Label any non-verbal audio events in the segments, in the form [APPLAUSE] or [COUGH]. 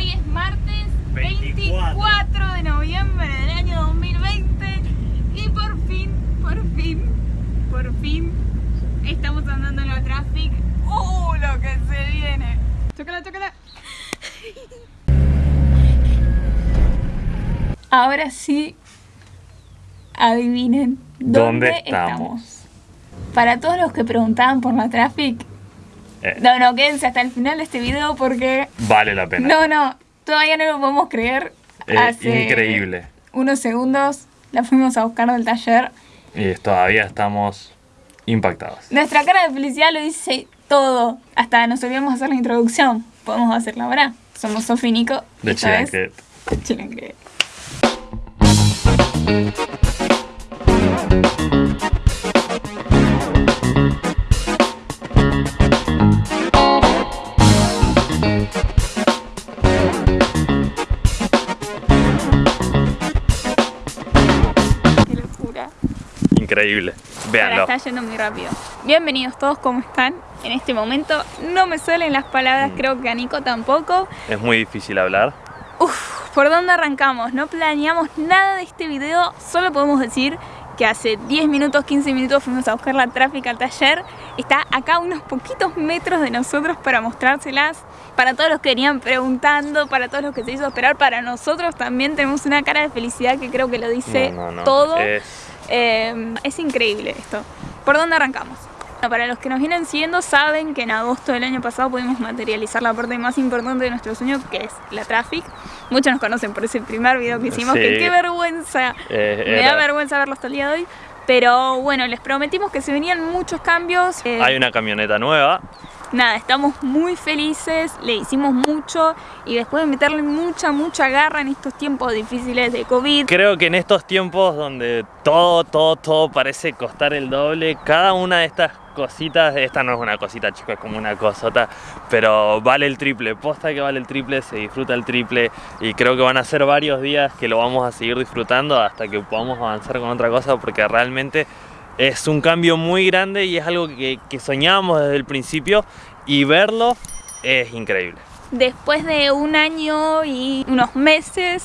Hoy es martes 24. de noviembre del año 2020 y por fin, por fin, por fin estamos andando en la traffic. ¡Uh! Lo que se viene. Chócala, chócala. Ahora sí, adivinen dónde, ¿Dónde estamos? Para todos los que preguntaban por la traffic, Eh, no, no, quédense hasta el final de este video porque vale la pena. no, no, todavía no lo podemos creer. Eh, Hace increíble. Unos segundos la fuimos a buscar del taller. Y todavía estamos impactados. Nuestra cara de felicidad lo dice todo. Hasta nos olvidamos hacer la introducción. Podemos hacerla ahora. Somos Sofi Nico. De esta vez, Chilaquet. Increíble. Ahora Véanlo. está yendo muy rápido. Bienvenidos todos, ¿cómo están? En este momento no me salen las palabras, Mm. creo que a Nico tampoco. Es muy difícil hablar. Uf, ¿por dónde arrancamos? No planeamos nada de este video, solo podemos decir que hace 10 minutos, 15 minutos fuimos a buscar la tráfica al taller. Está acá a unos poquitos metros de nosotros para mostrárselas. Para todos los que venían preguntando, para todos los que se hizo esperar, para nosotros también tenemos una cara de felicidad que creo que lo dice No, no, no. todo. Es- Eh, es increíble esto. ¿Por dónde arrancamos? Bueno, Para los que nos vienen siguiendo saben que en agosto del año pasado pudimos materializar la parte más importante de nuestro sueño que es la traffic. Muchos nos conocen por ese primer video que hicimos, Sí. que qué vergüenza. eh, Me da vergüenza verlo hasta el día de hoy. Pero bueno, les prometimos que se venían muchos cambios. Eh, Hay una camioneta nueva. Nada, estamos muy felices, le hicimos mucho y después de meterle mucha, mucha garra en estos tiempos difíciles de COVID, Creo que en estos tiempos donde todo, todo, todo parece costar el doble, cada una de estas cositas, esta no es una cosita chicos, es como una cosota, pero vale el triple, posta que vale el triple, se disfruta el triple y creo que van a ser varios días que lo vamos a seguir disfrutando hasta que podamos avanzar con otra cosa porque realmente es un cambio muy grande y es algo que, que soñábamos desde el principio y verlo es increíble. Después de un año y unos meses,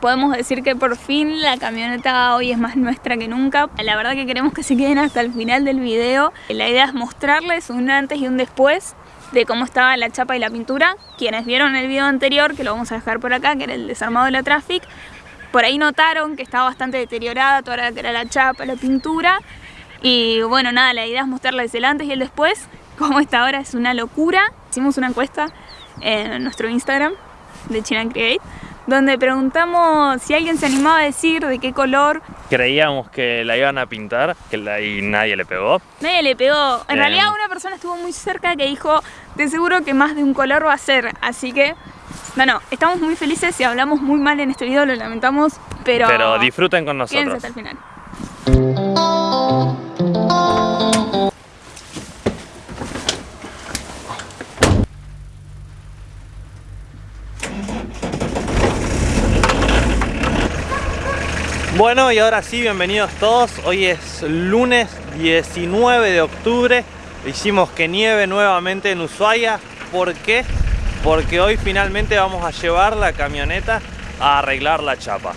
podemos decir que por fin la camioneta hoy es más nuestra que nunca. La verdad que queremos que se queden hasta el final del video. La idea es mostrarles un antes y un después de cómo estaba la chapa y la pintura. Quienes vieron el video anterior, que lo vamos a dejar por acá, que era el desarmado de la Traffic, por ahí notaron que estaba bastante deteriorada toda la que era la chapa, la pintura. Y bueno, nada, la idea es mostrarles el antes y el después. Como esta ahora es una locura. Hicimos una encuesta en nuestro Instagram de China Create, donde preguntamos si alguien se animaba a decir de qué color. Creíamos que la iban a pintar que la- y nadie le pegó. Nadie le pegó. En Bien. realidad una persona estuvo muy cerca que dijo, de seguro que más de un color va a ser. Así que, bueno, estamos muy felices. Si hablamos muy mal en este video, lo lamentamos. Pero, Pero disfruten con quédense nosotros. hasta el final. Bueno, y ahora sí, bienvenidos todos. Hoy es lunes 19 de octubre. Hicimos que nieve nuevamente en Ushuaia. ¿Por qué? Porque hoy finalmente vamos a llevar la camioneta a arreglar la chapa.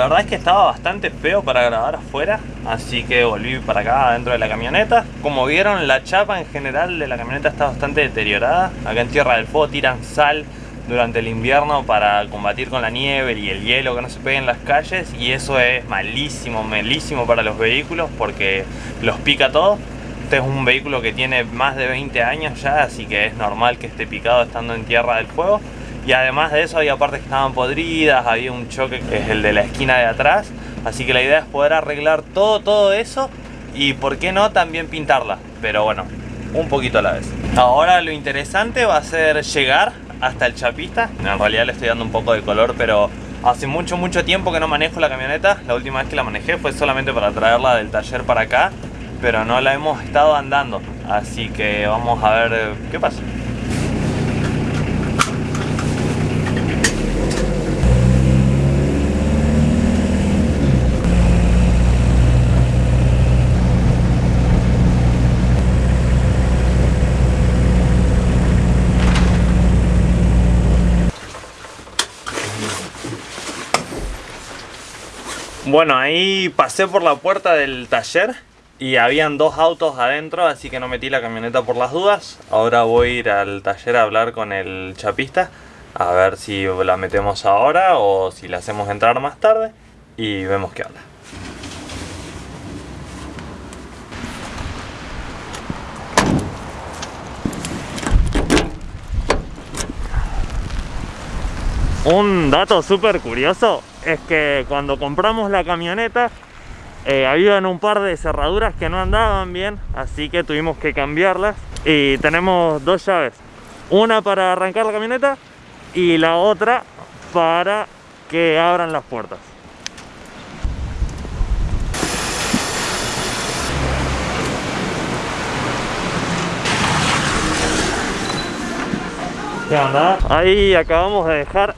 La verdad es que estaba bastante feo para grabar afuera, así que volví para acá dentro de la camioneta. Como vieron, la chapa en general de la camioneta está bastante deteriorada. Acá en Tierra del Fuego tiran sal durante el invierno para combatir con la nieve y el hielo que no se pegue en las calles y eso es malísimo, malísimo para los vehículos porque los pica todo. Este es un vehículo que tiene más de 20 años ya, así que es normal que esté picado estando en Tierra del Fuego. Y además de eso había partes que estaban podridas, había un choque que es el de la esquina de atrás. Así que la idea es poder arreglar todo, todo eso y por qué no también pintarla. Pero bueno, un poquito a la vez. Ahora lo interesante va a ser llegar hasta el chapista. En realidad le estoy dando un poco de color, pero Hace mucho, mucho tiempo que no manejo la camioneta. La última vez que la manejé fue solamente para traerla del taller para acá. Pero no la hemos estado andando. Así que vamos a ver eh, qué pasa. Bueno, ahí pasé por la puerta del taller y habían dos autos adentro, así que no metí la camioneta por las dudas. Ahora voy a ir al taller a hablar con el chapista, a ver si la metemos ahora o si la hacemos entrar más tarde y vemos qué onda. Un dato súper curioso es que cuando compramos la camioneta eh, habían un par de cerraduras que no andaban bien, así que tuvimos que cambiarlas. Y tenemos dos llaves, una para arrancar la camioneta y la otra para que abran las puertas. ¿Qué? Ahí acabamos de dejar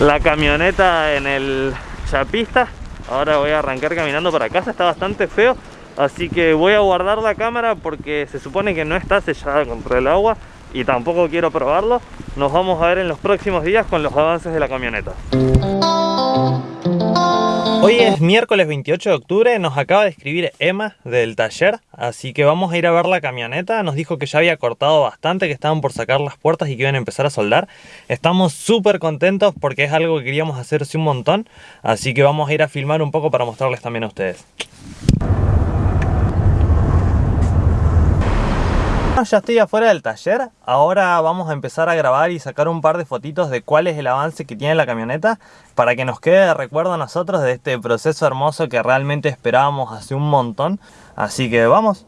la camioneta en el chapista. Ahora voy a arrancar caminando para casa está bastante feo. Así que voy a guardar la cámara porque se supone que no está sellada contra el agua y tampoco quiero probarlo. Nos vamos a ver en los próximos días con los avances de la camioneta Hoy es miércoles 28 de octubre, nos acaba de escribir Emma del taller, así que vamos a ir a ver la camioneta. Nos dijo que ya había cortado bastante, que estaban por sacar las puertas y que iban a empezar a soldar. Estamos súper contentos porque es algo que queríamos hacer hace un montón, así que vamos a ir a filmar un poco para mostrarles también a ustedes. Ya estoy afuera del taller, ahora vamos a empezar a grabar y sacar un par de fotitos de cuál es el avance que tiene la camioneta para que nos quede de recuerdo a nosotros de este proceso hermoso que realmente esperábamos hace un montón. Así que vamos.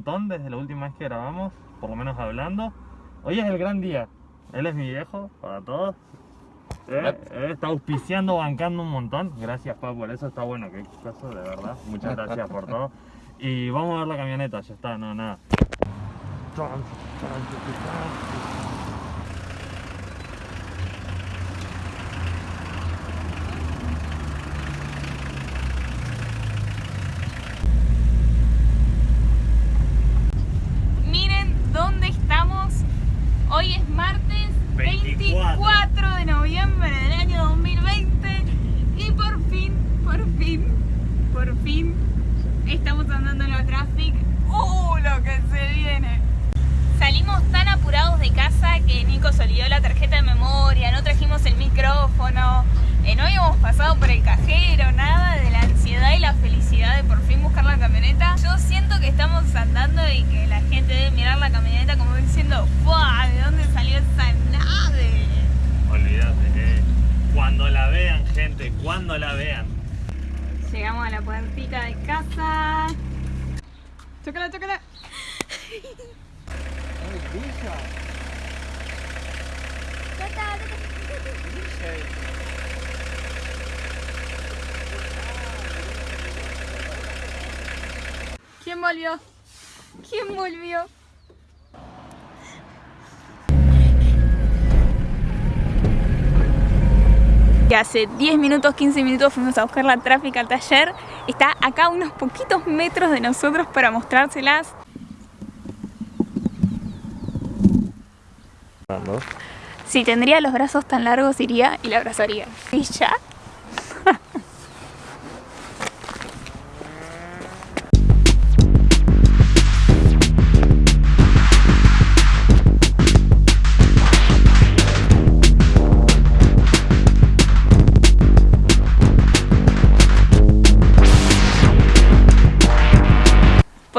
Montón desde la última vez que grabamos, por lo menos hablando. Hoy es el gran día. Él es mi viejo, para todos. Eh, está auspiciando, bancando un montón. Gracias, pa, por eso está bueno. que caso, de verdad. Muchas gracias por todo. Y vamos a ver la camioneta, ya está, no, nada. Hoy es martes 24. de noviembre del año 2020 y por fin, por fin, por fin estamos andando en la traffic. ¡Uh! Lo que se viene. Salimos tan apurados de casa que Nico se olvidó la tarjeta de memoria, no trajimos el micrófono, eh, no habíamos pasado cajero, nada de la ansiedad y la felicidad de por fin buscar la camioneta. Yo siento que estamos andando y que la gente debe mirar la camioneta como diciendo ¡Fua! ¿De dónde salió esa nave? Olvídate, eh. cuando la vean gente, cuando la vean. Llegamos a la puertita de casa. Chócala, chócala. ¿Quién volvió? ¿Quién volvió? Que hace 10 minutos, 15 minutos fuimos a buscar la tráfica al taller. Está acá a unos poquitos metros de nosotros para mostrárselas. Si tendría los brazos tan largos iría y la abrazaría. ¿Y ya?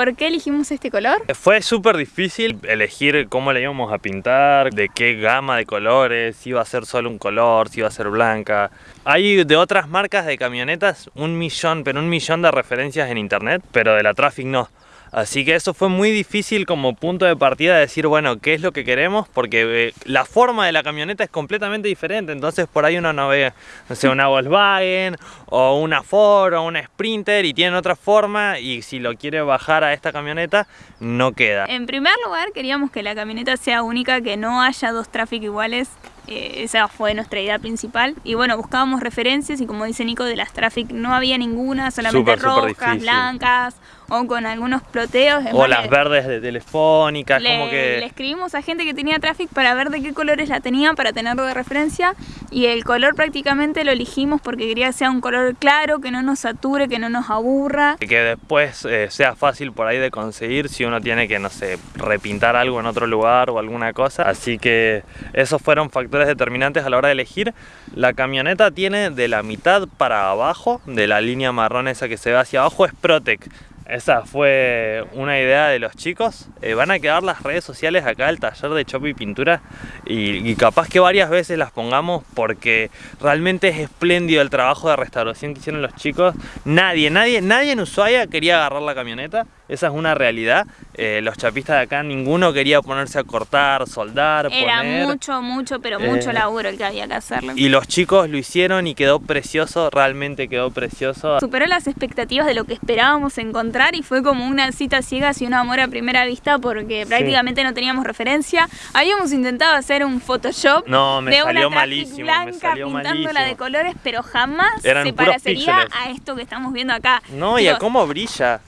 ¿Por qué elegimos este color? Fue súper difícil elegir cómo le íbamos a pintar, de qué gama de colores, si iba a ser solo un color, si iba a ser blanca. Hay de otras marcas de camionetas un millón, pero un millón de referencias en internet, pero de la Traffic no. Así que eso fue muy difícil como punto de partida de decir, bueno, ¿qué es lo que queremos? Porque eh, la forma de la camioneta es completamente diferente, entonces por ahí uno no ve, no sé, una Volkswagen o una Ford o una Sprinter y tienen otra forma y si lo quiere bajar a esta camioneta no queda. En primer lugar queríamos que la camioneta sea única, que no haya dos Traffic iguales eh, esa fue nuestra idea principal. Y bueno, buscábamos referencias y como dice Nico, de las Traffic no había ninguna, solamente rojas, blancas o con algunos ploteos. O las verdes de telefónicas, como que... Le escribimos a gente que tenía Traffic para ver de qué colores la tenían, para tenerlo de referencia. Y el color prácticamente lo elegimos porque quería que sea un color claro, que no nos sature, que no nos aburra. Que después eh, sea fácil por ahí de conseguir si uno tiene que, no sé, repintar algo en otro lugar o alguna cosa. Así que esos fueron factores determinantes a la hora de elegir. La camioneta tiene de la mitad para abajo, de la línea marrón esa que se ve hacia abajo, es Protec. Esa fue una idea de los chicos. Eh, van a quedar las redes sociales acá del taller de Chop y Pintura y, capaz que varias veces las pongamos porque realmente es espléndido el trabajo de restauración que hicieron los chicos. Nadie, nadie, nadie en Ushuaia quería agarrar la camioneta. Esa es una realidad. Eh, los chapistas de acá, ninguno quería ponerse a cortar, soldar, Era mucho, mucho, pero mucho eh, laburo el que había que hacerlo. Y los chicos lo hicieron y quedó precioso, realmente quedó precioso. Superó las expectativas de lo que esperábamos encontrar y fue como una cita ciega y un amor a primera vista porque prácticamente no teníamos referencia. Habíamos intentado hacer un Photoshop no, me de salió una malísimo, blanca pintándola de colores, pero jamás se parecería a esto que estamos viendo acá. No, y a cómo brilla.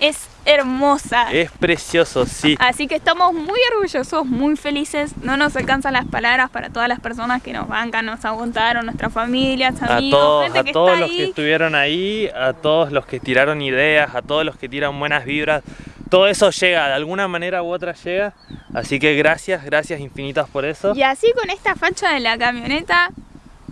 Es hermosa. Es precioso, sí. Así que estamos muy orgullosos, muy felices. No nos alcanzan las palabras para todas las personas que nos bancan, nos aguantaron, nuestras familias, amigos, a todos, a todos los que estuvieron ahí, a todos los que tiraron ideas, a todos los que tiran buenas vibras. Todo eso llega, de alguna manera u otra llega. Así que gracias, gracias infinitas por eso. Y así con esta facha de la camioneta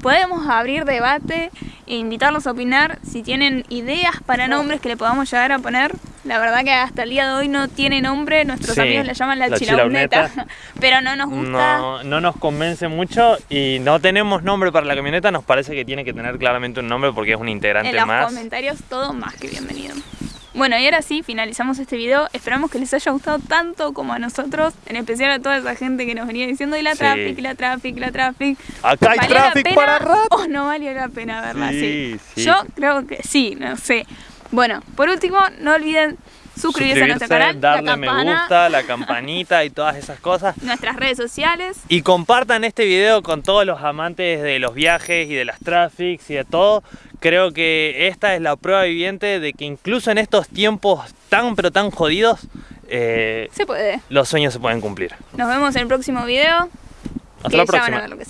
podemos abrir debate e invitarlos a opinar si tienen ideas para nombres que le podamos llegar a poner. La verdad que hasta el día de hoy no tiene nombre, nuestros amigos le llaman la, la [LAUGHS] pero no nos gusta. No, no nos convence mucho y no tenemos nombre para la camioneta, nos parece que tiene que tener claramente un nombre porque es un integrante más. En los comentarios todo más que bienvenido. Bueno, y ahora sí, finalizamos este video. Esperamos que les haya gustado tanto como a nosotros, en especial a toda esa gente que nos venía diciendo y la traffic, la traffic, la traffic. Acá hay traffic para rato. ¿O no valió la pena verla? Sí, Yo creo que sí, no sé. Bueno, por último, no olviden suscribirse, a nuestro canal, darle me gusta, la [LAUGHS] campanita y todas esas cosas. Nuestras redes sociales. Y compartan este video con todos los amantes de los viajes y de las traffics y de todo. Creo que esta es la prueba viviente de que incluso en estos tiempos tan pero tan jodidos, eh, se puede. Los sueños se pueden cumplir. Nos vemos en el próximo video. Hasta la próxima. Ya van a ver lo que